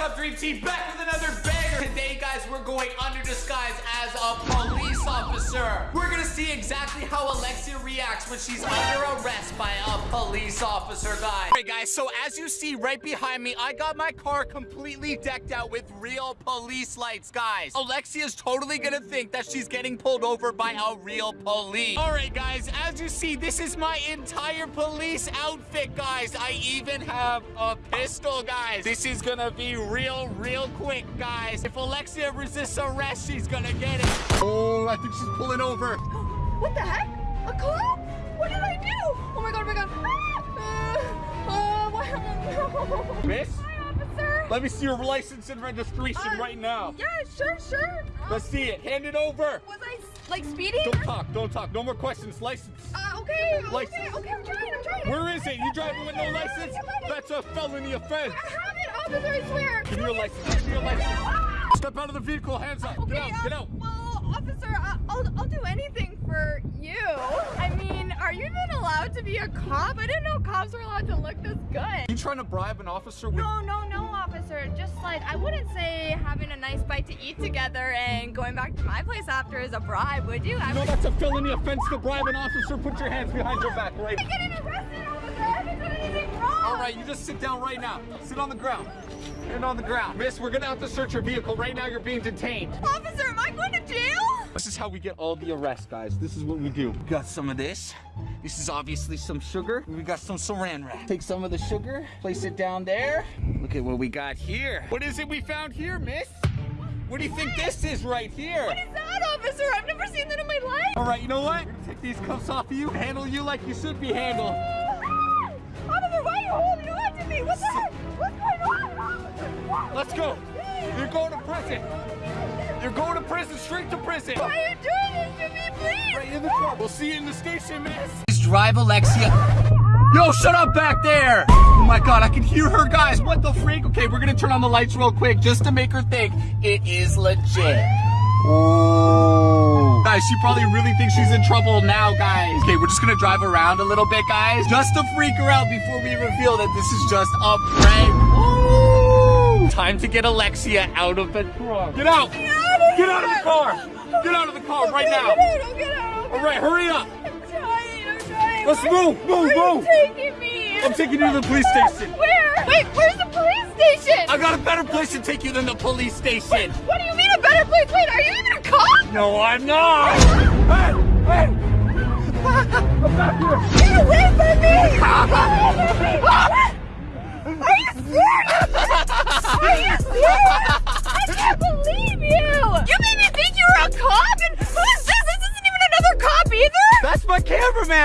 up, Dream Team? Back with another banger. Today, guys, we're going under disguise as a police officer. We're gonna see exactly how Alexia reacts when she's under arrest by a police officer, guys. Alright, guys, so as you see right behind me, I got my car completely decked out with real police lights, guys. Alexia's totally gonna think that she's getting pulled over by a real police. Alright, guys, as you see, this is my entire police outfit, guys. I even have a pistol, guys. This is gonna be real, real quick, guys. If Alexia resists arrest, she's gonna get it. Oh, I think she's pulling over. What the heck? A cop? What did I do? Oh my god, oh my god. Ah! Uh, uh, what? No. Miss, Hi, officer. let me see your license and registration Uh, right now. Yeah, sure, sure. Let's see it. Hand it over. was I like speeding? Don't talk. Don't talk. No more questions. License. Uh, okay, License. okay, okay. I'm trying. I'm trying. Where is it? You driving with no license? That's a felony offense. I have it, officer. I swear. Give me your license. Give me your license. Ah! Step out of the vehicle. Hands up. Okay, Get out. uh, Get out. Well, officer, allowed to be a cop? I didn't know cops were allowed to look this good. You trying to bribe an officer with? No, no, no, officer. Just like, I wouldn't say having a nice bite to eat together and going back to my place after is a bribe, would you? I No, would that's a felony offense to bribe an officer. Put your hands behind your back, right? I'm getting arrested, officer. I haven't done anything wrong. All right, you just sit down right now. Sit on the ground. Sit on the ground. Miss, we're gonna have to search your vehicle. Right now, you're being detained. Officer, am I going to jail? This is how we get all the arrests, guys. This is what we do. We got some of this. This is obviously some sugar. We got some saran wrap. Take some of the sugar, place it down there. Look at what we got here. What is it we found here, miss? What do you think this is right here? What is that, officer? I've never seen that in my life. All right, you know what? We're gonna take these cuffs off of you, handle you like you should be handled. Ah! Officer, why are you holding on to me? What the heck? What's going on? Let's go. You're going to prison. You're going to prison, straight to prison. Why are you doing this to me, please? Right in the car. We'll see you in the station, miss. Please drive Alexia. Yo, shut up back there. Oh my god, I can hear her, guys. What the freak? Okay, we're gonna turn on the lights real quick just to make her think it is legit. Oh. Guys, she probably really thinks she's in trouble now, guys. Okay, we're just gonna drive around a little bit, guys, just to freak her out before we reveal that this is just a prank. Ooh. Time to get Alexia out of the trunk. Get out! Get out of the car! Get out of the car right now! Get out, I'll get out. All right, hurry up! I'm trying, I'm trying. Let's Where- move, move, move. taking me? I'm taking you to the police station. Where? Wait, where's the police station? I got a better place to take you than the police station. What do you mean a better place? Wait, are you even a cop? No, I'm not. Hey, me